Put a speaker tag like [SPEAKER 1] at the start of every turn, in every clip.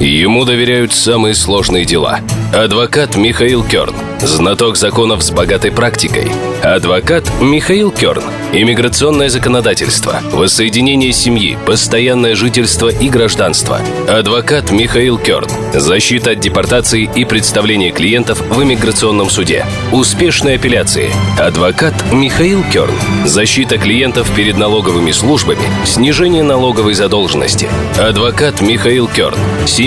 [SPEAKER 1] Ему доверяют самые сложные дела. Адвокат Михаил Керн. Знаток законов с богатой практикой. Адвокат Михаил Керн. Иммиграционное законодательство, воссоединение семьи, постоянное жительство и гражданство. Адвокат Михаил Керн. Защита от депортации и представление клиентов в иммиграционном суде. Успешные апелляции. Адвокат Михаил Керн. Защита клиентов перед налоговыми службами. Снижение налоговой задолженности. Адвокат Михаил Керн.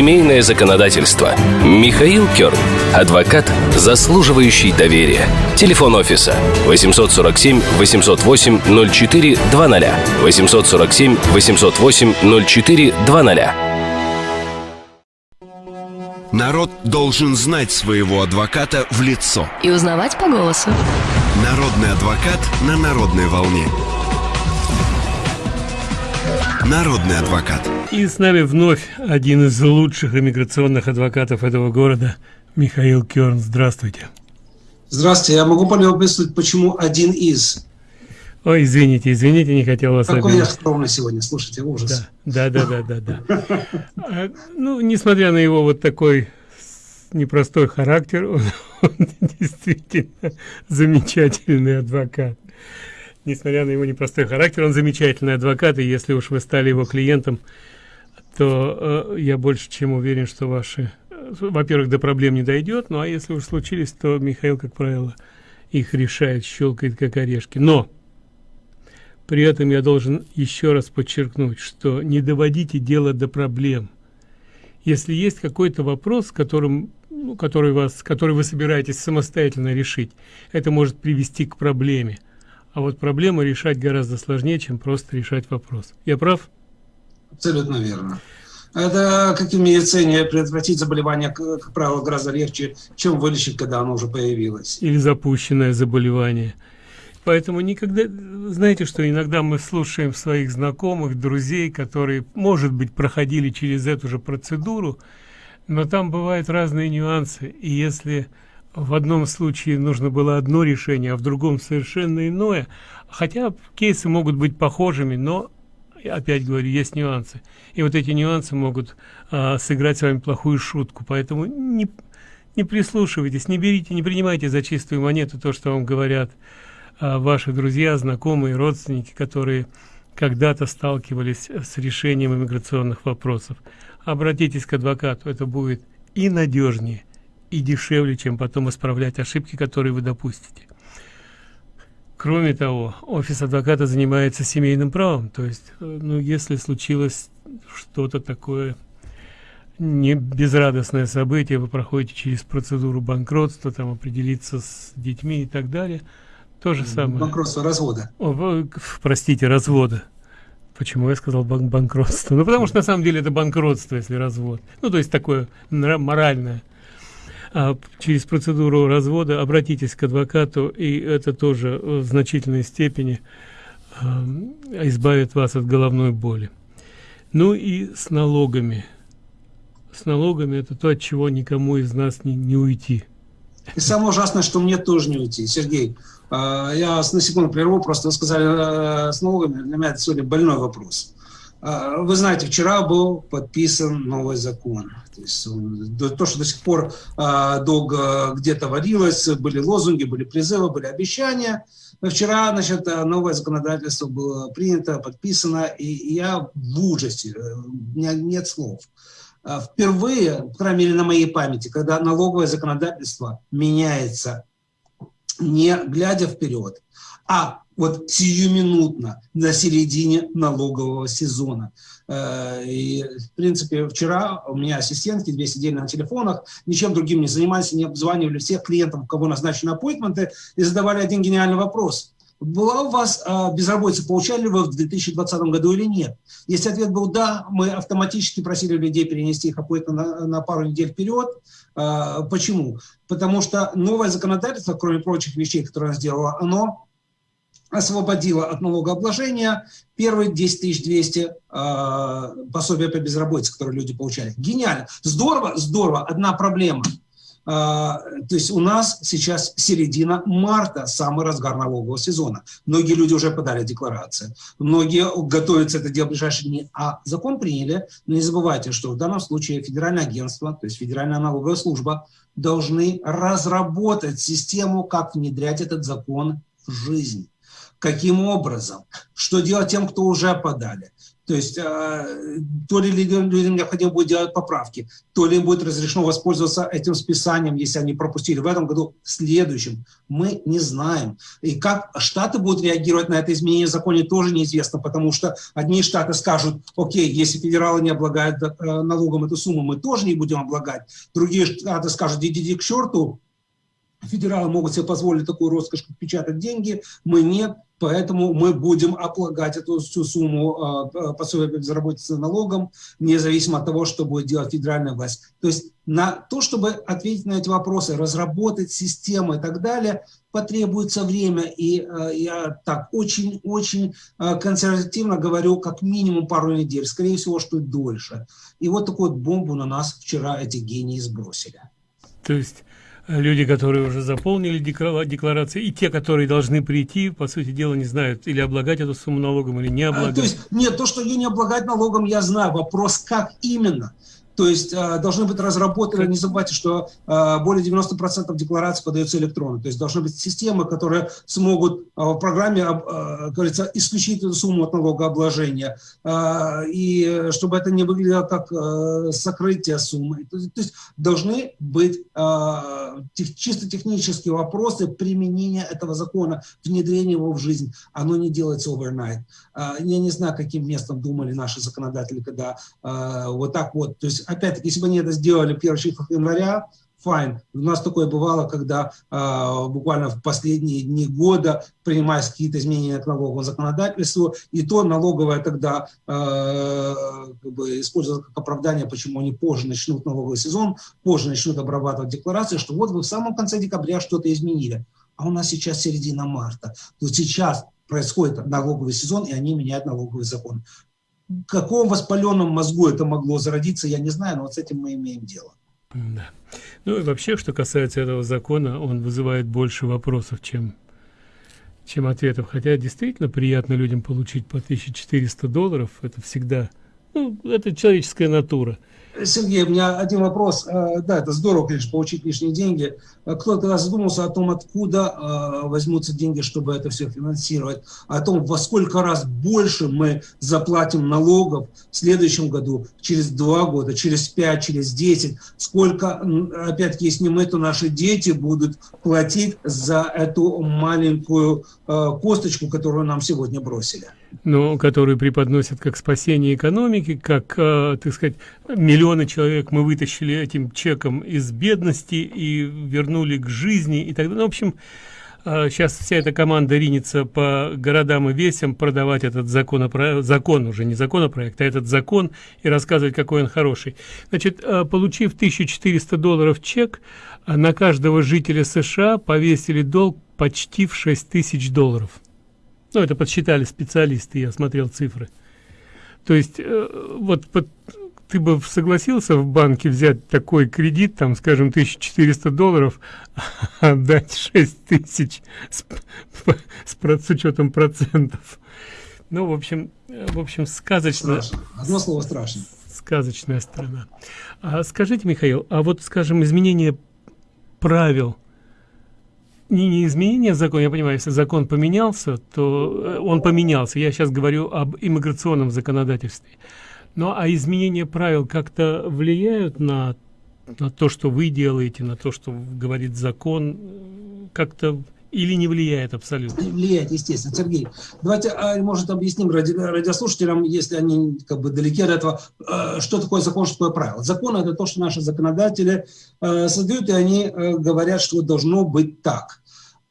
[SPEAKER 1] Семейное законодательство. Михаил Керн. Адвокат, заслуживающий доверия. Телефон офиса 847 808 04 20 847 808 04 20
[SPEAKER 2] Народ должен знать своего адвоката в лицо.
[SPEAKER 3] И узнавать по голосу.
[SPEAKER 2] Народный адвокат на народной волне. Народный адвокат.
[SPEAKER 4] И с нами вновь один из лучших иммиграционных адвокатов этого города, Михаил Керн. Здравствуйте.
[SPEAKER 5] Здравствуйте. Я могу полюбопытствовать, почему один из?
[SPEAKER 4] Ой, извините, извините, не хотел вас
[SPEAKER 5] Какой я скромный сегодня, слушайте, ужас.
[SPEAKER 4] Да, да, да, да, да. да. А, ну, несмотря на его вот такой непростой характер, он, он действительно замечательный адвокат. Несмотря на его непростой характер, он замечательный адвокат, и если уж вы стали его клиентом, то э, я больше чем уверен, что ваши, э, во-первых, до проблем не дойдет, ну а если уж случились, то Михаил, как правило, их решает, щелкает как орешки. Но при этом я должен еще раз подчеркнуть, что не доводите дело до проблем. Если есть какой-то вопрос, которым, ну, который, вас, который вы собираетесь самостоятельно решить, это может привести к проблеме. А вот проблему решать гораздо сложнее, чем просто решать вопрос. Я прав?
[SPEAKER 5] Абсолютно верно. Это, как и в медицине, предотвратить заболевание, как правило, гораздо легче, чем вылечить, когда оно уже появилось.
[SPEAKER 4] Или запущенное заболевание. Поэтому никогда, знаете, что иногда мы слушаем своих знакомых, друзей, которые, может быть, проходили через эту же процедуру, но там бывают разные нюансы. И если в одном случае нужно было одно решение, а в другом совершенно иное, хотя кейсы могут быть похожими, но, опять говорю, есть нюансы. И вот эти нюансы могут а, сыграть с вами плохую шутку. Поэтому не, не прислушивайтесь, не берите, не принимайте за чистую монету то, что вам говорят а, ваши друзья, знакомые, родственники, которые когда-то сталкивались с решением иммиграционных вопросов. Обратитесь к адвокату, это будет и надежнее, и дешевле, чем потом исправлять ошибки, которые вы допустите. Кроме того, офис адвоката занимается семейным правом, то есть, э, ну, если случилось что-то такое не безрадостное событие, вы проходите через процедуру банкротства, там определиться с детьми и так далее – то же самое.
[SPEAKER 5] Банкротство развода.
[SPEAKER 4] О, простите, развода. Почему я сказал бан банкротство? Ну, потому что на самом деле это банкротство, если развод. Ну, то есть такое моральное. А через процедуру развода обратитесь к адвокату, и это тоже в значительной степени э, избавит вас от головной боли. Ну и с налогами. С налогами это то, от чего никому из нас не, не уйти.
[SPEAKER 5] И самое ужасное, что мне тоже не уйти. Сергей, а, я на секунду прерву, просто вы сказали э, с налогами, для меня это сегодня больной вопрос. А, вы знаете, вчера был подписан новый закон. То, есть, то что до сих пор а, долго где-то варилось, были лозунги, были призывы, были обещания. Но вчера значит, новое законодательство было принято, подписано, и я в ужасе, э, у меня нет слов. Впервые, по крайней мере на моей памяти, когда налоговое законодательство меняется не глядя вперед, а вот сиюминутно на середине налогового сезона. Э, и, в принципе, вчера у меня ассистентки, две сидели на телефонах, ничем другим не занимались, не обзванивали всех клиентов, у кого назначены аппоинтменты, и задавали один гениальный вопрос. Была у вас э, безработица, получали ли вы в 2020 году или нет? Если ответ был «да», мы автоматически просили людей перенести их аппоинтмент на, на пару недель вперед, а, почему? Потому что новое законодательство, кроме прочих вещей, которые она сделала, оно освободило от налогообложения первые 10 200 э, пособия по безработице, которые люди получали. Гениально. Здорово, здорово. Одна проблема. А, то есть у нас сейчас середина марта, самый разгар налогового сезона. Многие люди уже подали декларации, многие готовятся это делать в ближайшие дни, а закон приняли. Но не забывайте, что в данном случае федеральное агентство, то есть федеральная налоговая служба, должны разработать систему, как внедрять этот закон в жизнь. Каким образом? Что делать тем, кто уже подали? То есть э, то ли людям необходимо будет делать поправки, то ли будет разрешено воспользоваться этим списанием, если они пропустили в этом году, в следующем. Мы не знаем. И как Штаты будут реагировать на это изменение в законе, тоже неизвестно, потому что одни Штаты скажут, окей, если федералы не облагают э, налогом эту сумму, мы тоже не будем облагать. Другие Штаты скажут, идите к черту, федералы могут себе позволить такую роскошь, как печатать деньги, мы нет. Поэтому мы будем облагать эту всю сумму э, пособия по безработице налогом, независимо от того, что будет делать федеральная власть. То есть на то, чтобы ответить на эти вопросы, разработать системы и так далее, потребуется время. И э, я так очень-очень э, консервативно говорю, как минимум пару недель, скорее всего, что и дольше. И вот такую бомбу на нас вчера эти гении сбросили.
[SPEAKER 4] То есть люди, которые уже заполнили декларации, и те, которые должны прийти, по сути дела, не знают, или облагать эту сумму налогом, или не облагать. А,
[SPEAKER 5] то есть, нет, то, что ее не облагать налогом, я знаю. Вопрос, как именно. То есть э, должны быть разработаны, не забывайте, что э, более 90% деклараций подается электронно. То есть должны быть системы, которые смогут э, в программе, говорится, исключить эту сумму от налогообложения. И чтобы это не выглядело как сокрытие суммы. То есть должны быть чисто технические вопросы применения этого закона, внедрения его в жизнь. Оно не делается overnight. Я не знаю, каким местом думали наши законодатели, когда вот так вот, то есть опять-таки, если бы они это сделали 1 января, файн. У нас такое бывало, когда э, буквально в последние дни года принимались какие-то изменения к налоговому законодательству, и то налоговая тогда э, как бы использовала как оправдание, почему они позже начнут налоговый сезон, позже начнут обрабатывать декларации, что вот вы в самом конце декабря что-то изменили. А у нас сейчас середина марта. То сейчас происходит налоговый сезон, и они меняют налоговый закон каком воспаленном мозгу это могло зародиться, я не знаю, но вот с этим мы имеем дело.
[SPEAKER 4] Да. Ну и вообще, что касается этого закона, он вызывает больше вопросов, чем, чем ответов. Хотя действительно приятно людям получить по 1400 долларов, это всегда, ну, это человеческая натура.
[SPEAKER 5] Сергей, у меня один вопрос. Э, да, это здорово, конечно, получить лишние деньги. Э, кто-то задумался о том, откуда э, возьмутся деньги, чтобы это все финансировать, о том, во сколько раз больше мы заплатим налогов в следующем году, через два года, через пять, через десять, сколько, опять-таки, если не мы, то наши дети будут платить за эту маленькую косточку, которую нам сегодня бросили
[SPEAKER 4] но которые преподносят как спасение экономики, как, так сказать, миллионы человек мы вытащили этим чеком из бедности и вернули к жизни и так далее. Ну, в общем, э, сейчас вся эта команда ринется по городам и весям продавать этот законопроект, закон уже, не законопроект, а этот закон и рассказывать, какой он хороший. Значит, э, получив 1400 долларов чек, э, на каждого жителя США повесили долг почти в 6000 долларов. Ну, это подсчитали специалисты, я смотрел цифры. То есть, вот под, ты бы согласился в банке взять такой кредит, там, скажем, 1400 долларов, отдать 6000 с, с, с учетом процентов. Ну, в общем, в общем, сказочно.
[SPEAKER 5] Страшно. Одно слово страшно.
[SPEAKER 4] Сказочная страна. А скажите, Михаил, а вот, скажем, изменение правил – не, не изменение закона, я понимаю, если закон поменялся, то э, он поменялся. Я сейчас говорю об иммиграционном законодательстве. Но а изменение правил как-то влияют на, на то, что вы делаете, на то, что говорит закон, как-то или не влияет абсолютно?
[SPEAKER 5] Влияет, естественно. Сергей, давайте, а, может, объясним ради, радиослушателям, если они как бы далеки от этого, э, что такое закон, что такое правило. Закон – это то, что наши законодатели э, создают, и они говорят, что должно быть так.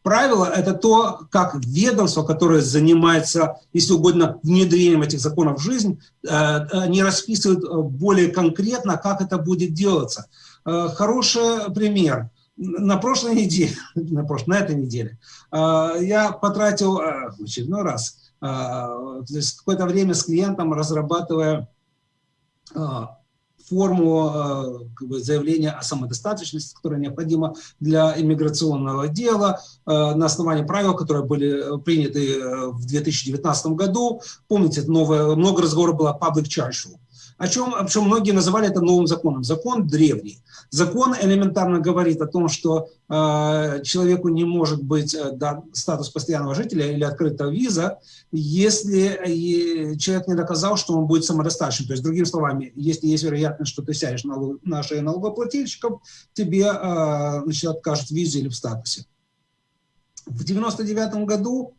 [SPEAKER 5] Правило – это то, как ведомство, которое занимается, если угодно, внедрением этих законов в жизнь, э, они расписывают э, более конкретно, как это будет делаться. Э, хороший пример. На прошлой неделе, на, прошлой, на этой неделе, я потратил в очередной раз какое-то время с клиентом, разрабатывая форму э, как бы, заявления о самодостаточности, которая необходима для иммиграционного дела э, на основании правил, которые были приняты в 2019 году. Помните, новое, много разговоров было о public charge о чем, о чем многие называли это новым законом. Закон древний. Закон элементарно говорит о том, что э, человеку не может быть э, дан статус постоянного жителя или открыта виза, если человек не доказал, что он будет самодостаточным. То есть, другими словами, если есть вероятность, что ты сядешь на, на шею налогоплательщиков, тебе э, значит, откажут в визе или в статусе. В 1999 году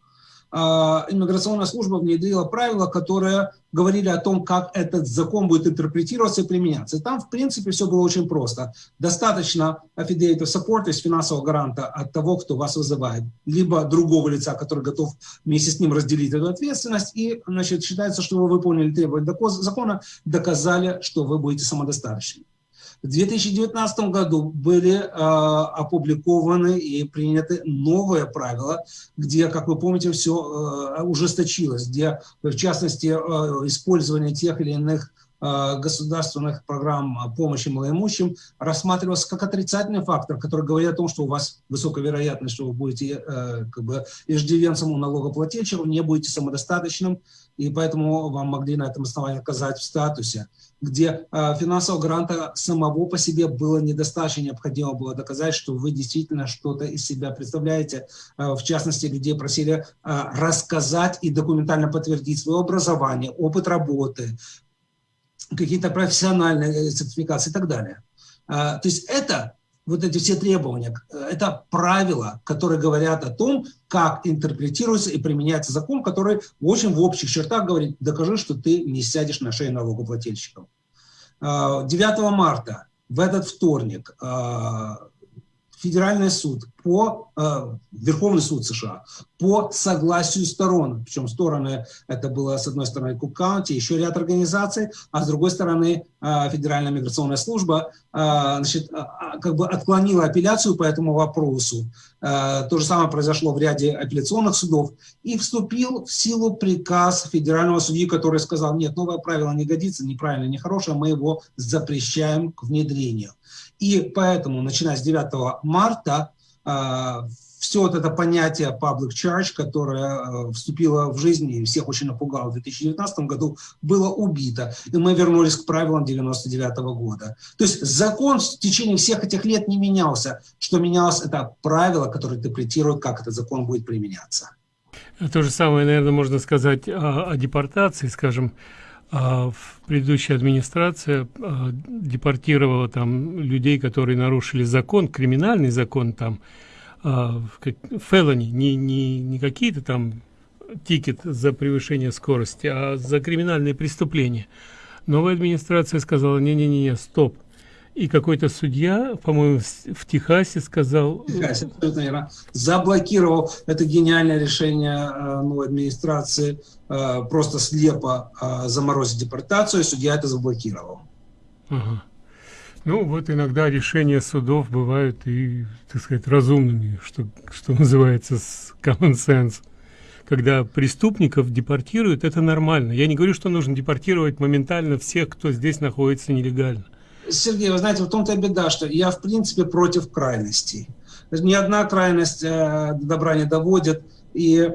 [SPEAKER 5] иммиграционная служба внедрила правила, которые говорили о том, как этот закон будет интерпретироваться и применяться. И там, в принципе, все было очень просто. Достаточно affidavit of support, то есть финансового гаранта от того, кто вас вызывает, либо другого лица, который готов вместе с ним разделить эту ответственность, и значит, считается, что вы выполнили требования закона, доказали, что вы будете самодостаточны. В 2019 году были э, опубликованы и приняты новые правила, где, как вы помните, все э, ужесточилось, где, в частности, э, использование тех или иных государственных программ помощи малоимущим рассматривался как отрицательный фактор, который говорит о том, что у вас высокая вероятность, что вы будете э, как бы иждивенцем у налогоплательщиков, не будете самодостаточным, и поэтому вам могли на этом основании отказать в статусе где э, финансового гранта самого по себе было недостаточно, необходимо было доказать, что вы действительно что-то из себя представляете, э, в частности, где просили э, рассказать и документально подтвердить свое образование, опыт работы, какие-то профессиональные сертификации и так далее. Э, то есть это вот эти все требования, это правила, которые говорят о том, как интерпретируется и применяется закон, который очень в общих чертах говорит, докажи, что ты не сядешь на шею налогоплательщиков. 9 а, марта, в этот вторник, а, Федеральный суд по э, Верховный суд США по согласию сторон, причем стороны это было с одной стороны Кук Каунти, еще ряд организаций, а с другой стороны э, Федеральная миграционная служба э, значит, э, как бы отклонила апелляцию по этому вопросу. Э, то же самое произошло в ряде апелляционных судов и вступил в силу приказ федерального судьи, который сказал, нет, новое правило не годится, неправильно, нехорошее, мы его запрещаем к внедрению. И поэтому, начиная с 9 марта, а, все вот это понятие public charge, которое э, вступило в жизнь и всех очень напугало в 2019 году, было убито. И мы вернулись к правилам 99 года. То есть закон в течение всех этих лет не менялся. Что менялось, это правила, которые интерпретируют, как этот закон будет применяться.
[SPEAKER 4] То же самое, наверное, можно сказать о, о депортации, скажем, а предыдущая администрация а, депортировала там людей, которые нарушили закон, криминальный закон там, а, фелони, не, не, не какие-то там тикет за превышение скорости, а за криминальные преступления. Новая администрация сказала, не-не-не, стоп, и какой-то судья, по-моему, в Техасе сказал...
[SPEAKER 5] В Техасе, абсолютно верно. Заблокировал это гениальное решение э, новой администрации э, просто слепо э, заморозить депортацию, и судья это заблокировал.
[SPEAKER 4] Ага. Ну, вот иногда решения судов бывают и, так сказать, разумными, что, что называется, с common sense. Когда преступников депортируют, это нормально. Я не говорю, что нужно депортировать моментально всех, кто здесь находится нелегально.
[SPEAKER 5] Сергей, вы знаете, в том-то и беда, что я, в принципе, против крайностей. Ни одна крайность э, до добра не доводит. И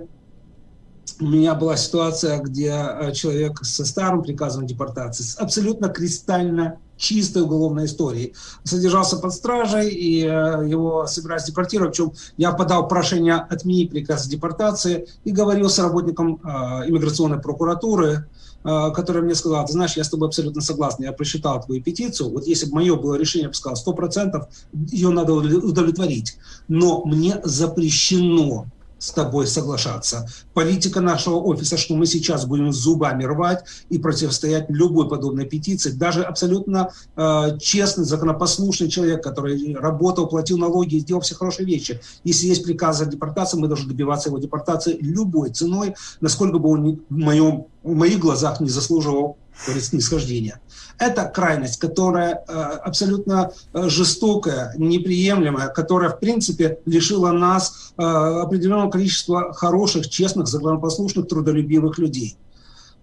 [SPEAKER 5] у меня была ситуация, где э, человек со старым приказом депортации, с абсолютно кристально чистой уголовной историей, содержался под стражей, и э, его собирались депортировать. Причем я подал прошение отменить приказ депортации и говорил с работником иммиграционной прокуратуры, Э, которая мне сказала, ты знаешь, я с тобой абсолютно согласен, я просчитал твою петицию, вот если бы мое было решение, я бы сказал, 100% ее надо удовлетворить, но мне запрещено с тобой соглашаться. Политика нашего офиса, что мы сейчас будем зубами рвать и противостоять любой подобной петиции. Даже абсолютно э, честный, законопослушный человек, который работал, платил налоги, сделал все хорошие вещи. Если есть приказ о депортации, мы должны добиваться его депортации любой ценой, насколько бы он в, моем, в моих глазах не заслуживал снисхождения. Это крайность, которая э, абсолютно э, жестокая, неприемлемая, которая, в принципе, лишила нас э, определенного количества хороших, честных, законопослушных, трудолюбивых людей.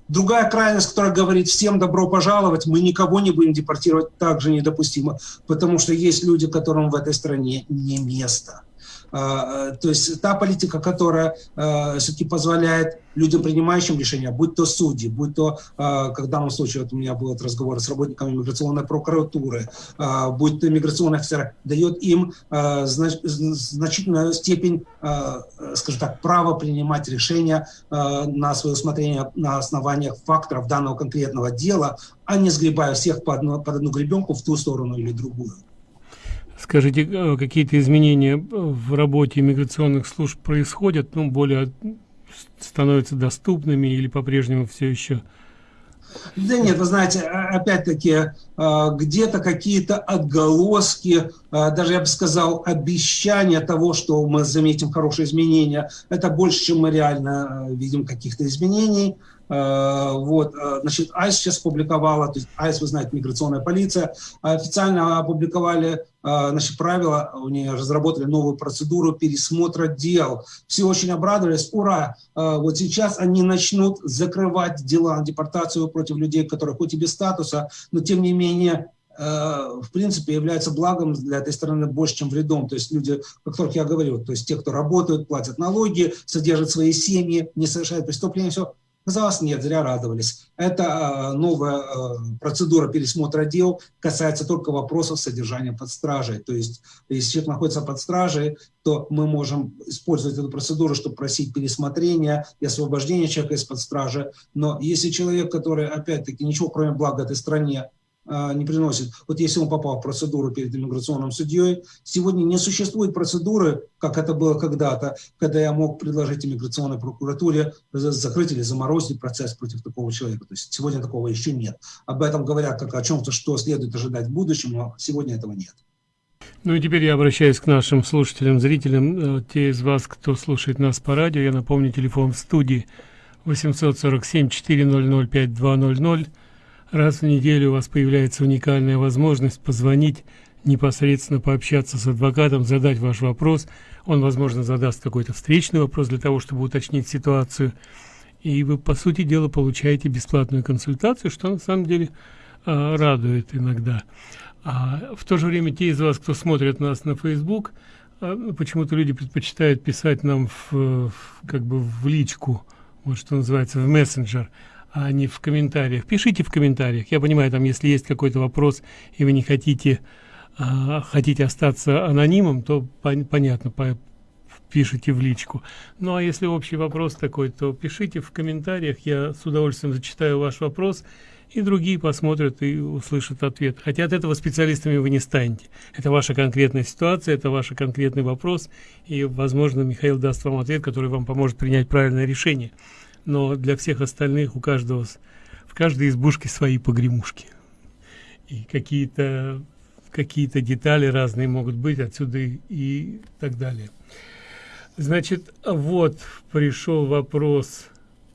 [SPEAKER 5] Другая крайность, которая говорит, всем добро пожаловать, мы никого не будем депортировать, также недопустимо, потому что есть люди, которым в этой стране не место. А, э, то есть та политика, которая э, все-таки позволяет людям, принимающим решения, будь то судьи, будь то, как в данном случае, вот у меня был разговор с работниками миграционной прокуратуры, будь то миграционный офицер, дает им значительную степень, скажем так, права принимать решения на свое усмотрение на основаниях факторов данного конкретного дела, а не сгребая всех под одну, под одну гребенку в ту сторону или другую.
[SPEAKER 4] Скажите, э, какие-то изменения в работе иммиграционных служб происходят, ну, более становятся доступными или по-прежнему все еще?
[SPEAKER 5] Да нет, вы знаете, опять-таки, э, где-то какие-то отголоски, э, даже я бы сказал, обещания того, что мы заметим хорошие изменения, это больше, чем мы реально видим каких-то изменений. Э, вот, э, значит, АИС сейчас публиковала, то есть АИС, вы знаете, миграционная полиция, официально опубликовали э, значит, правила, у нее разработали новую процедуру пересмотра дел. Все очень обрадовались, ура! Вот сейчас они начнут закрывать дела на депортацию против людей, которые хоть и без статуса, но тем не менее в принципе, является благом для этой страны больше, чем вредом. То есть люди, о которых я говорил, то есть те, кто работают, платят налоги, содержат свои семьи, не совершают преступления, все, Казалось, нет, зря радовались. Это э, новая э, процедура пересмотра дел касается только вопросов содержания под стражей. То есть, если человек находится под стражей, то мы можем использовать эту процедуру, чтобы просить пересмотрения и освобождения человека из-под стражи. Но если человек, который, опять-таки, ничего кроме блага этой стране не приносит. Вот если он попал в процедуру перед иммиграционным судьей, сегодня не существует процедуры, как это было когда-то, когда я мог предложить иммиграционной прокуратуре закрыть или заморозить процесс против такого человека. То есть сегодня такого еще нет. Об этом говорят как о чем-то, что следует ожидать в будущем, но сегодня этого нет.
[SPEAKER 4] Ну и теперь я обращаюсь к нашим слушателям, зрителям. Э, те из вас, кто слушает нас по радио, я напомню, телефон в студии 847 400 5200 Раз в неделю у вас появляется уникальная возможность позвонить, непосредственно пообщаться с адвокатом, задать ваш вопрос. Он, возможно, задаст какой-то встречный вопрос для того, чтобы уточнить ситуацию. И вы, по сути дела, получаете бесплатную консультацию, что на самом деле э, радует иногда. А в то же время те из вас, кто смотрит нас на Facebook, э, почему-то люди предпочитают писать нам в, в, как бы в личку, вот что называется, в мессенджер – а не в комментариях. Пишите в комментариях. Я понимаю, там, если есть какой-то вопрос, и вы не хотите, а, хотите остаться анонимом, то пон понятно, по пишите в личку. Ну, а если общий вопрос такой, то пишите в комментариях. Я с удовольствием зачитаю ваш вопрос, и другие посмотрят и услышат ответ. Хотя от этого специалистами вы не станете. Это ваша конкретная ситуация, это ваш конкретный вопрос, и, возможно, Михаил даст вам ответ, который вам поможет принять правильное решение но для всех остальных у каждого в каждой избушке свои погремушки. И какие-то какие-то детали разные могут быть отсюда и, так далее. Значит вот пришел вопрос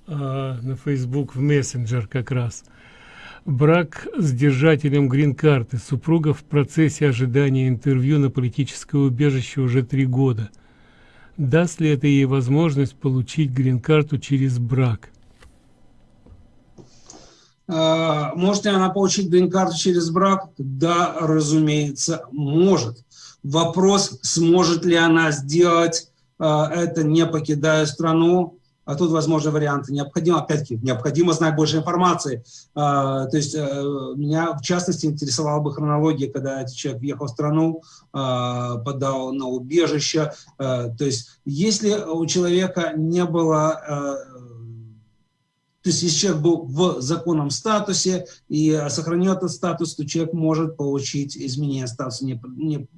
[SPEAKER 4] а, на facebook в мессенджер как раз. Брак с держателем грин-карты. Супруга в процессе ожидания интервью на политическое убежище уже три года даст ли это ей возможность получить грин-карту через брак?
[SPEAKER 5] А, может ли она получить грин-карту через брак? Да, разумеется, может. Вопрос, сможет ли она сделать а, это, не покидая страну, а тут возможны варианты. Необходимо, опять-таки, необходимо знать больше информации. А, то есть а, меня, в частности, интересовала бы хронология, когда этот человек въехал в страну, а, подал на убежище. А, то есть если у человека не было а, то есть, если человек был в законном статусе и сохранил этот статус, то человек может получить изменение статуса, не, не,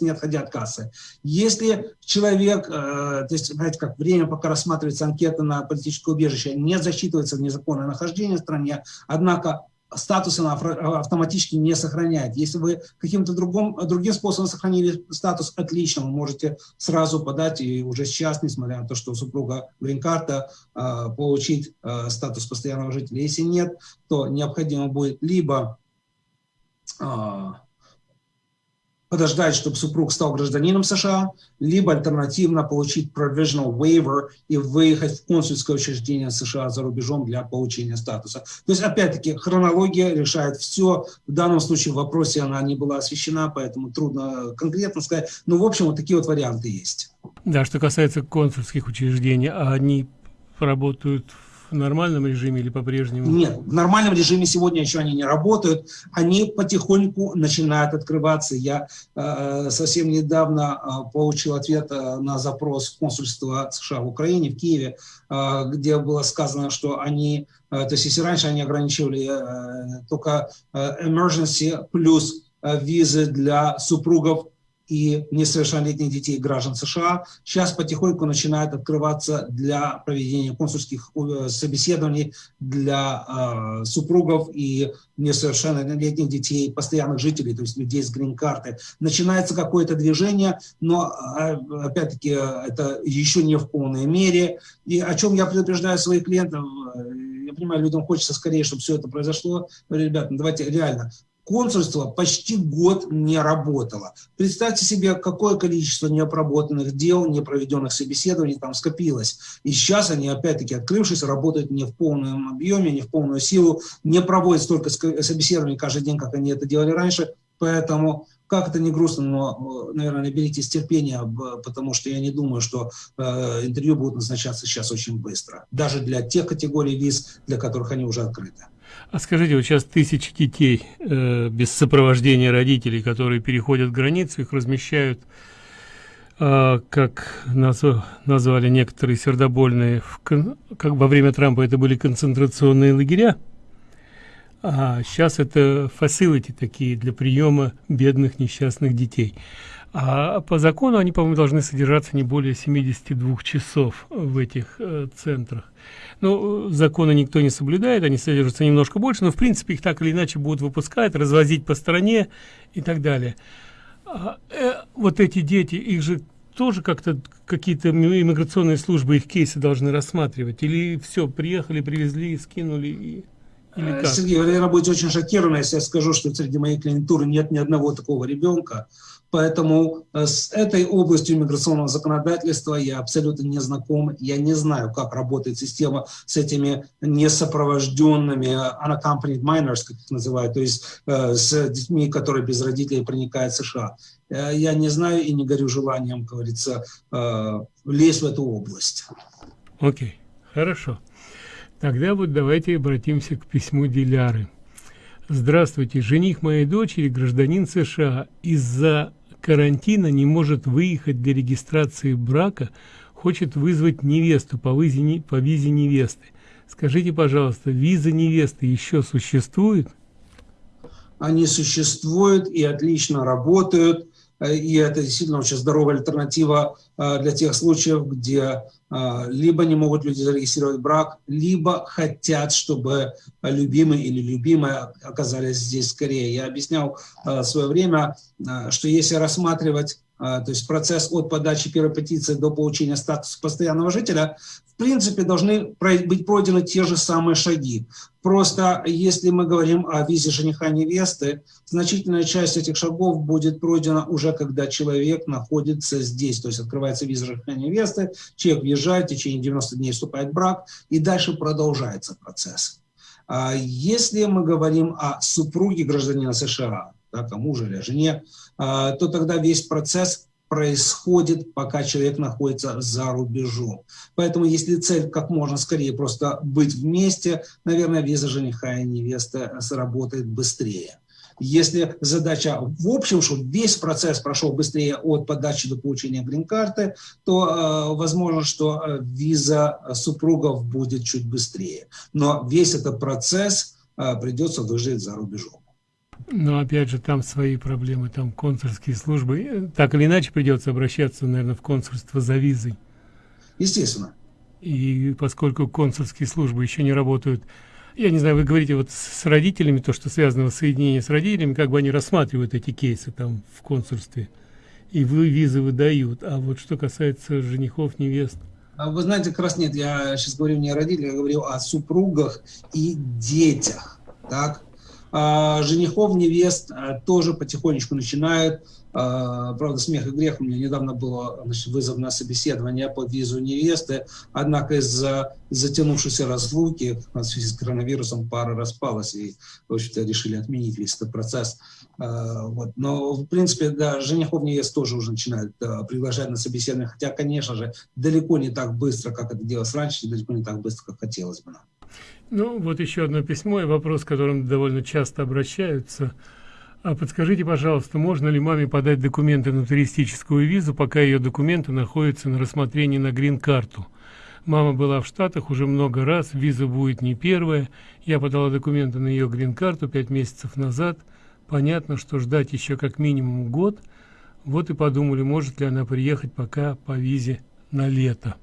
[SPEAKER 5] не отходя от кассы. Если человек, э, то есть, знаете, как время, пока рассматривается анкета на политическое убежище, не засчитывается в незаконное нахождение в стране, однако статус она автоматически не сохраняет. Если вы каким-то другим, другим способом сохранили статус, отлично, вы можете сразу подать и уже сейчас, несмотря на то, что у супруга грин-карта, а, получить а, статус постоянного жителя. Если нет, то необходимо будет либо а, подождать, чтобы супруг стал гражданином США, либо альтернативно получить provisional waiver и выехать в консульское учреждение США за рубежом для получения статуса. То есть, опять-таки, хронология решает все. В данном случае в вопросе она не была освещена, поэтому трудно конкретно сказать. Но, в общем, вот такие вот варианты есть.
[SPEAKER 4] Да, что касается консульских учреждений, а они работают в нормальном режиме или по-прежнему?
[SPEAKER 5] Нет, в нормальном режиме сегодня еще они не работают. Они потихоньку начинают открываться. Я э, совсем недавно э, получил ответ э, на запрос консульства США в Украине, в Киеве, э, где было сказано, что они, э, то есть если раньше они ограничивали э, только э, emergency плюс э, визы для супругов и несовершеннолетних детей граждан США сейчас потихоньку начинает открываться для проведения консульских э, собеседований для э, супругов и несовершеннолетних детей, постоянных жителей, то есть людей с грин-карты. Начинается какое-то движение, но, э, опять-таки, это еще не в полной мере. И о чем я предупреждаю своих клиентов, э, я понимаю, людям хочется скорее, чтобы все это произошло. Ребята, ну давайте реально, консульство почти год не работало. Представьте себе, какое количество необработанных дел, непроведенных собеседований там скопилось. И сейчас они, опять-таки, открывшись, работают не в полном объеме, не в полную силу, не проводят столько собеседований каждый день, как они это делали раньше. Поэтому как это не грустно, но, наверное, наберитесь терпения, потому что я не думаю, что э, интервью будут назначаться сейчас очень быстро. Даже для тех категорий виз, для которых они уже открыты.
[SPEAKER 4] А скажите, вот сейчас тысячи детей э, без сопровождения родителей, которые переходят границу, их размещают, э, как наз, назвали некоторые сердобольные, в, как во время Трампа это были концентрационные лагеря, а сейчас это фасилити такие для приема бедных несчастных детей. А по закону они, по-моему, должны содержаться не более 72 часов в этих э, центрах. Ну, законы никто не соблюдает, они содержатся немножко больше, но в принципе их так или иначе будут выпускать, развозить по стране и так далее. А, э, вот эти дети, их же тоже как-то какие-то иммиграционные службы их кейсы должны рассматривать? Или все, приехали, привезли, скинули и... Или
[SPEAKER 5] как? Сергей, вы, наверное, будете очень шокированы, если я скажу, что среди моей клиентуры нет ни одного такого ребенка. Поэтому э, с этой областью иммиграционного законодательства я абсолютно не знаком. Я не знаю, как работает система с этими несопровожденными unaccompanied minors, как их называют, то есть э, с детьми, которые без родителей проникают в США. Э, я не знаю и не горю желанием, как говорится, лезть в эту область.
[SPEAKER 4] Окей, okay. хорошо. Тогда вот давайте обратимся к письму Диляры. Здравствуйте, жених моей дочери, гражданин США, из-за карантина не может выехать для регистрации брака, хочет вызвать невесту по визе, по визе невесты. Скажите, пожалуйста, виза невесты еще существует?
[SPEAKER 5] Они существуют и отлично работают. Э, и это действительно очень здоровая альтернатива э, для тех случаев, где либо не могут люди зарегистрировать брак, либо хотят, чтобы любимый или любимая оказались здесь скорее. Я объяснял в свое время, что если рассматривать то есть процесс от подачи первой петиции до получения статуса постоянного жителя, принципе, должны быть пройдены те же самые шаги. Просто если мы говорим о визе жениха невесты, значительная часть этих шагов будет пройдена уже, когда человек находится здесь. То есть открывается виза жениха невесты, человек въезжает, в течение 90 дней вступает в брак, и дальше продолжается процесс. А если мы говорим о супруге гражданина США, так, о муже или жене, а, то тогда весь процесс происходит, пока человек находится за рубежом. Поэтому если цель как можно скорее просто быть вместе, наверное, виза жениха и невесты сработает быстрее. Если задача в общем, чтобы весь процесс прошел быстрее от подачи до получения грин-карты, то э, возможно, что э, виза супругов будет чуть быстрее. Но весь этот процесс э, придется выжить за рубежом.
[SPEAKER 4] Но опять же, там свои проблемы, там консульские службы. Так или иначе придется обращаться, наверное, в консульство за визой.
[SPEAKER 5] Естественно.
[SPEAKER 4] И поскольку консульские службы еще не работают, я не знаю, вы говорите вот с родителями, то, что связано с соединением с родителями, как бы они рассматривают эти кейсы там в консульстве, и вы визы выдают. А вот что касается женихов, невест,
[SPEAKER 5] а вы знаете, как раз нет, я сейчас говорю не о родителях, я говорю о супругах и детях. Так? А, женихов, невест а, тоже потихонечку начинают. А, правда, смех и грех. У меня недавно было значит, вызов на собеседование по визу невесты. Однако из-за затянувшейся разлуки в связи с коронавирусом пара распалась. И, в общем-то, решили отменить весь этот процесс. Вот. Но, в принципе, да, женихов, невест тоже уже начинают приглашать на собеседование. Хотя, конечно же, далеко не так быстро, как это делалось раньше, далеко не так быстро, как хотелось бы нам.
[SPEAKER 4] Ну, вот еще одно письмо и вопрос, к которому довольно часто обращаются. А подскажите, пожалуйста, можно ли маме подать документы на туристическую визу, пока ее документы находятся на рассмотрении на грин-карту? Мама была в Штатах уже много раз, виза будет не первая. Я подала документы на ее грин-карту пять месяцев назад. Понятно, что ждать еще как минимум год. Вот и подумали, может ли она приехать пока по визе на лето.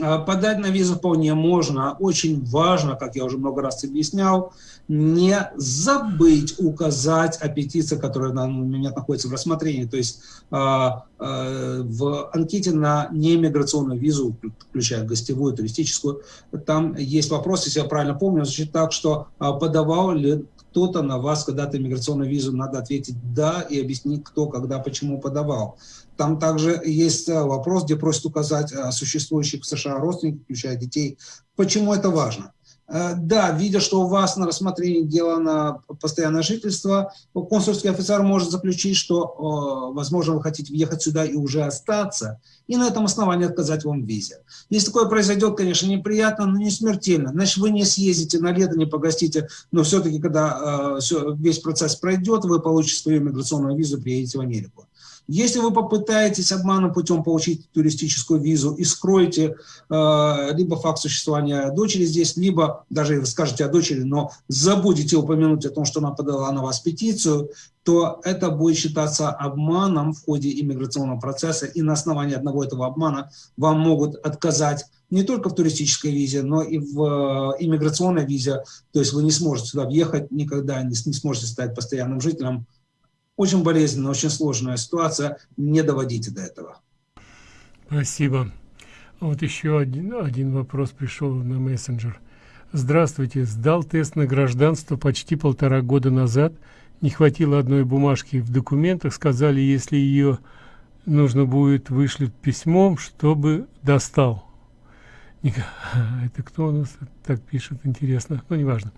[SPEAKER 5] А, подать на визу вполне можно. Очень важно, как я уже много раз объяснял, не забыть указать о петиции, которая на, у меня находится в рассмотрении. То есть э, э, в анкете на неиммиграционную визу, включая гостевую, туристическую, там есть вопрос, если я правильно помню, значит так, что подавал ли кто-то на вас когда-то иммиграционную визу, надо ответить «да» и объяснить, кто, когда, почему подавал. Там также есть э, вопрос, где просят указать э, существующих в США родственников, включая детей. Почему это важно? Э, да, видя, что у вас на рассмотрении дела на постоянное жительство, консульский офицер может заключить, что, возможно, вы хотите въехать сюда и уже остаться, и на этом основании отказать вам в визе. Если такое произойдет, конечно, неприятно, но не смертельно. Значит, вы не съездите на лето, не погостите, но все-таки, когда весь процесс пройдет, вы получите свою миграционную визу, приедете в Америку. Если вы попытаетесь обманным путем получить туристическую визу и скроете э, либо факт существования дочери здесь, либо даже вы скажете о дочери, но забудете упомянуть о том, что она подала на вас петицию, то это будет считаться обманом в ходе иммиграционного процесса, и на основании одного этого обмана вам могут отказать не только в туристической визе, но и в э, иммиграционной визе, то есть вы не сможете сюда въехать, никогда не, не сможете стать постоянным жителем очень болезненная, очень сложная ситуация. Не доводите до этого.
[SPEAKER 4] Спасибо. Вот еще один, один вопрос пришел на мессенджер. Здравствуйте. Сдал тест на гражданство почти полтора года назад. Не хватило одной бумажки в документах. Сказали, если ее нужно будет, вышлют письмом, чтобы достал. Это кто у нас так пишет? Интересно. Ну, неважно.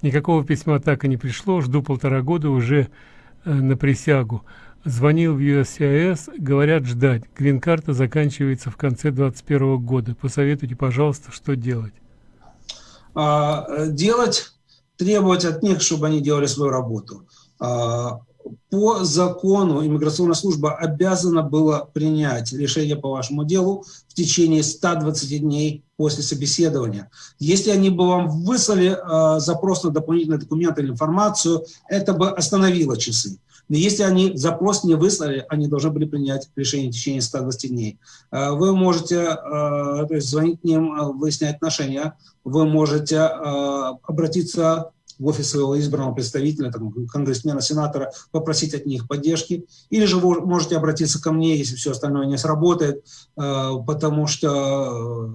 [SPEAKER 4] Никакого письма так и не пришло. Жду полтора года уже на присягу. Звонил в USCIS, говорят ждать. Грин-карта заканчивается в конце 2021 года. Посоветуйте, пожалуйста, что делать.
[SPEAKER 5] А, э, делать, требовать от них, чтобы они делали свою работу. А, по закону иммиграционная служба обязана была принять решение по вашему делу в течение 120 дней после собеседования. Если они бы вам выслали э, запрос на дополнительные документы или информацию, это бы остановило часы. Но если они запрос не выслали, они должны были принять решение в течение 120 дней. Э, вы можете э, то есть звонить к ним, э, выяснять отношения, вы можете э, обратиться в офис своего избранного представителя, там, конгрессмена, сенатора, попросить от них поддержки. Или же вы можете обратиться ко мне, если все остальное не сработает, э, потому что э,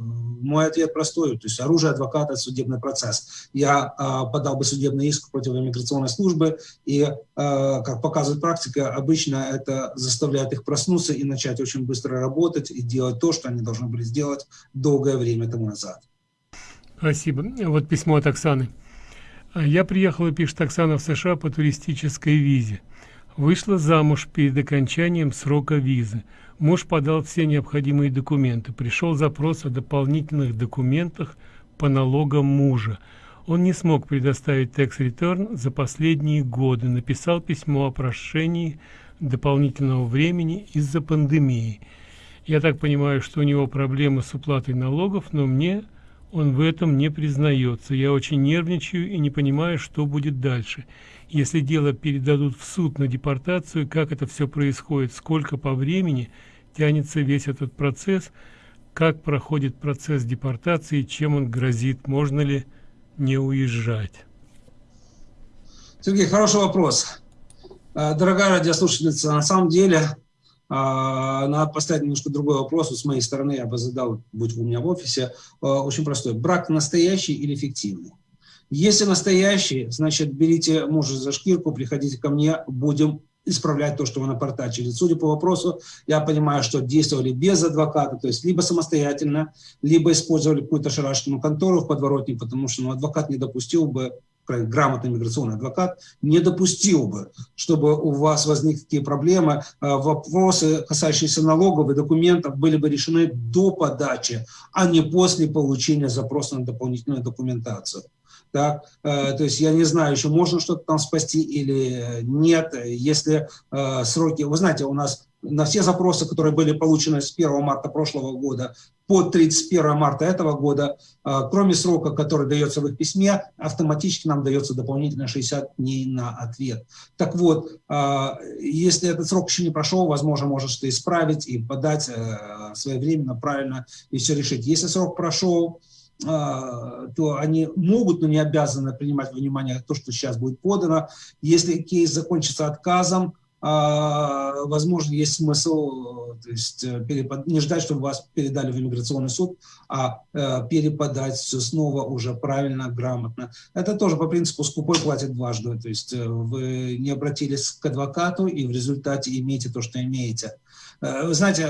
[SPEAKER 5] мой ответ простой. То есть оружие адвоката – судебный процесс. Я э, подал бы судебный иск против иммиграционной службы, и, как показывает практика, обычно это заставляет их проснуться и начать очень быстро работать и делать то, что они должны были сделать долгое время тому назад.
[SPEAKER 4] Спасибо. Вот письмо от Оксаны. Я приехала, пишет Оксана, в США по туристической визе. Вышла замуж перед окончанием срока визы. Муж подал все необходимые документы. Пришел запрос о дополнительных документах по налогам мужа. Он не смог предоставить tax return за последние годы. Написал письмо о прошении дополнительного времени из-за пандемии. Я так понимаю, что у него проблемы с уплатой налогов, но мне он в этом не признается. Я очень нервничаю и не понимаю, что будет дальше. Если дело передадут в суд на депортацию, как это все происходит, сколько по времени тянется весь этот процесс, как проходит процесс депортации, чем он грозит, можно ли не уезжать?
[SPEAKER 5] Сергей, хороший вопрос. Э, дорогая радиослушательница, на самом деле надо поставить немножко другой вопрос. с моей стороны я бы задал, будь у меня в офисе, а, очень простой. Брак настоящий или фиктивный? Если настоящие, значит, берите мужа за шкирку, приходите ко мне, будем исправлять то, что вы напортачили. Судя по вопросу, я понимаю, что действовали без адвоката, то есть либо самостоятельно, либо использовали какую-то шарашкину контору в подворотне, потому что ну, адвокат не допустил бы грамотный миграционный адвокат не допустил бы, чтобы у вас возникли такие проблемы. А, вопросы, касающиеся налогов и документов, были бы решены до подачи, а не после получения запроса на дополнительную документацию. Так? Э, то есть я не знаю, еще можно что-то там спасти или нет. Если э, сроки... Вы знаете, у нас на все запросы, которые были получены с 1 марта прошлого года по 31 марта этого года, э, кроме срока, который дается в их письме, автоматически нам дается дополнительно 60 дней на ответ. Так вот, если этот срок еще не прошел, возможно, можно что-то исправить и подать своевременно, правильно и все решить. Если срок прошел, то они могут, но не обязаны принимать во внимание то, что сейчас будет подано. Если кейс закончится отказом, возможно, есть смысл то есть, э, перепод... не ждать, чтобы вас передали в иммиграционный суд, а э, переподать все снова уже правильно, грамотно. Это тоже по принципу скупой платит дважды. То есть э, вы не обратились к адвокату и в результате имеете то, что имеете. Вы знаете,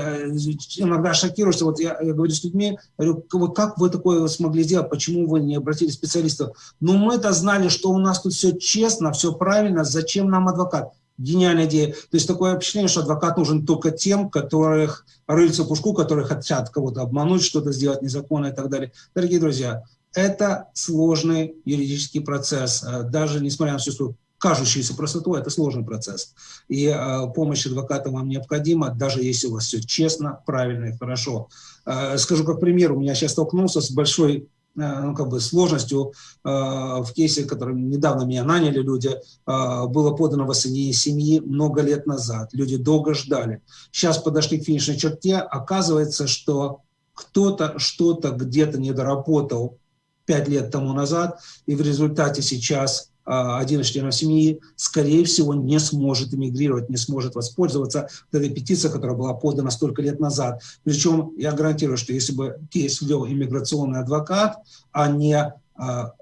[SPEAKER 5] иногда шокируешься, вот я, я говорю с людьми, говорю, как вы такое смогли сделать, почему вы не обратились к специалисту? Ну, мы-то знали, что у нас тут все честно, все правильно, зачем нам адвокат? Гениальная идея. То есть такое впечатление, что адвокат нужен только тем, которых рыльца пушку, которые хотят кого-то обмануть, что-то сделать незаконно и так далее. Дорогие друзья, это сложный юридический процесс. Э, даже несмотря на всю свою кажущуюся простоту, это сложный процесс. И э, помощь адвоката вам необходима, даже если у вас все честно, правильно и хорошо. Э, скажу как пример, у меня сейчас столкнулся с большой ну, как бы сложностью э, в кейсе, которым недавно меня наняли люди, э, было подано воссоединение семьи много лет назад. Люди долго ждали. Сейчас подошли к финишной черте, оказывается, что кто-то что-то где-то не доработал пять лет тому назад, и в результате сейчас один из членов семьи, скорее всего, не сможет эмигрировать, не сможет воспользоваться этой петицией, которая была подана столько лет назад. Причем я гарантирую, что если бы кейс вел иммиграционный адвокат, а не а,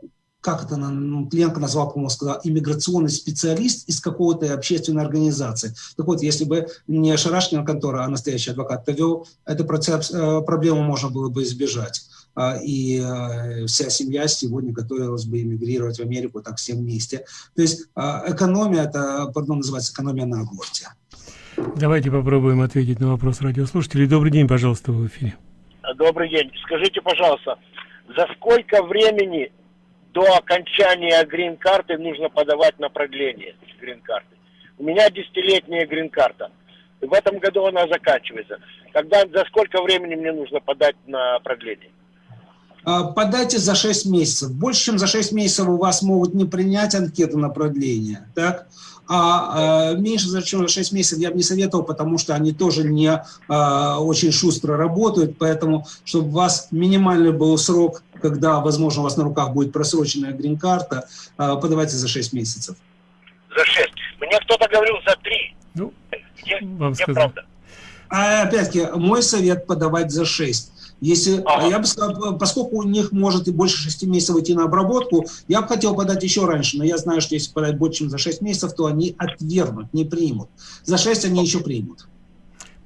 [SPEAKER 5] как это ну, Ленка назвал, по-моему, сказал, иммиграционный специалист из какой-то общественной организации. Так вот, если бы не Шарашкина контора, а настоящий адвокат вел, эту э, проблему можно было бы избежать. А, и э, вся семья сегодня готовилась бы эмигрировать в Америку так все вместе. То есть а, экономия, это, пардон, называется экономия на аборте.
[SPEAKER 4] Давайте попробуем ответить на вопрос радиослушателей. Добрый день, пожалуйста, в эфире.
[SPEAKER 3] Добрый день. Скажите, пожалуйста, за сколько времени до окончания грин-карты нужно подавать на продление грин-карты? У меня десятилетняя грин-карта. В этом году она заканчивается. Когда, за сколько времени мне нужно подать на продление?
[SPEAKER 5] А, подайте за 6 месяцев. Больше, чем за 6 месяцев у вас могут не принять анкету на продление. Так? А, а меньше, чем за 6 месяцев я бы не советовал, потому что они тоже не а, очень шустро работают. Поэтому, чтобы у вас минимальный был срок, когда, возможно, у вас на руках будет просроченная грин-карта, а, подавайте за 6 месяцев.
[SPEAKER 3] За 6. Мне кто-то говорил за 3.
[SPEAKER 4] Ну, где, вам где правда?
[SPEAKER 5] А опять-таки, мой совет подавать за 6. Если, ага. я бы сказал, поскольку у них может и больше 6 месяцев идти на обработку, я бы хотел подать еще раньше, но я знаю, что если подать больше, чем за 6 месяцев, то они отвергнут, не примут. За 6 они еще примут.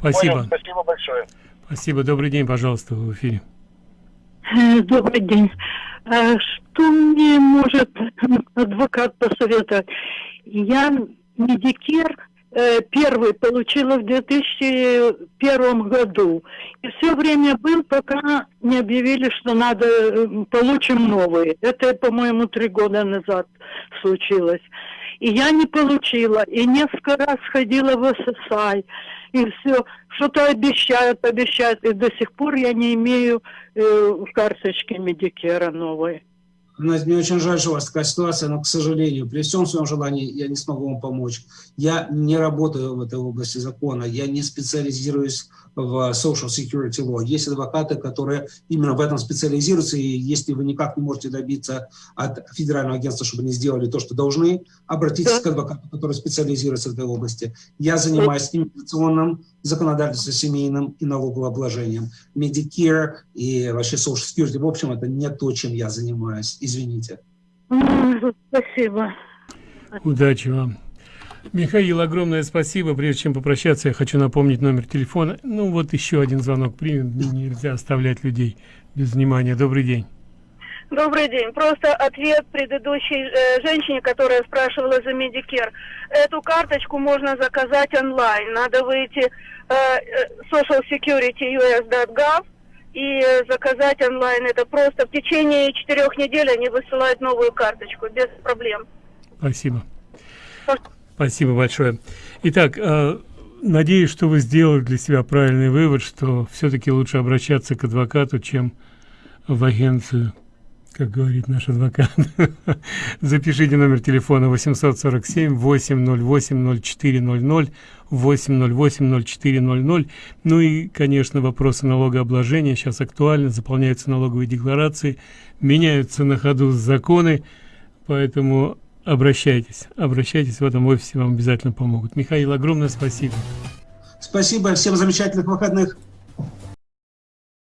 [SPEAKER 4] Спасибо. Понял,
[SPEAKER 3] спасибо большое.
[SPEAKER 4] Спасибо. Добрый день, пожалуйста, в эфире.
[SPEAKER 6] Э, добрый день. А что мне может адвокат посоветовать? Я медикер Э, первый получила в 2001 году. И все время был, пока не объявили, что надо, э, получим новый. Это, по-моему, три года назад случилось. И я не получила. И несколько раз ходила в ССАИ. И все, что-то обещают, обещают. И до сих пор я не имею э, карточки Медикера новой.
[SPEAKER 5] Мне очень жаль, что у вас такая ситуация, но, к сожалению, при всем своем желании я не смогу вам помочь. Я не работаю в этой области закона, я не специализируюсь в social security law. Есть адвокаты, которые именно в этом специализируются, и если вы никак не можете добиться от федерального агентства, чтобы они сделали то, что должны, обратитесь да. к адвокату, который специализируется в этой области. Я занимаюсь иммиграционным законодательством, семейным и налогообложением. Medicare и вообще social security, в общем, это не то, чем я занимаюсь. Извините.
[SPEAKER 6] Спасибо.
[SPEAKER 4] Удачи вам. Михаил, огромное спасибо. Прежде чем попрощаться, я хочу напомнить номер телефона. Ну вот еще один звонок примем. Нельзя оставлять людей без внимания. Добрый день.
[SPEAKER 7] Добрый день. Просто ответ предыдущей э, женщине, которая спрашивала за Medicare. Эту карточку можно заказать онлайн. Надо выйти э, э, socialsecurity.us.gov и э, заказать онлайн. Это просто в течение четырех недель они высылают новую карточку без проблем.
[SPEAKER 4] Спасибо. Спасибо большое. Итак, э, надеюсь, что вы сделали для себя правильный вывод, что все-таки лучше обращаться к адвокату, чем в агенцию, как говорит наш адвокат. Запишите номер телефона 847 808 0400 808 0400. Ну и, конечно, вопросы налогообложения сейчас актуальны, заполняются налоговые декларации, меняются на ходу законы, поэтому обращайтесь, обращайтесь в этом офисе, вам обязательно помогут. Михаил, огромное спасибо.
[SPEAKER 5] Спасибо, всем замечательных выходных.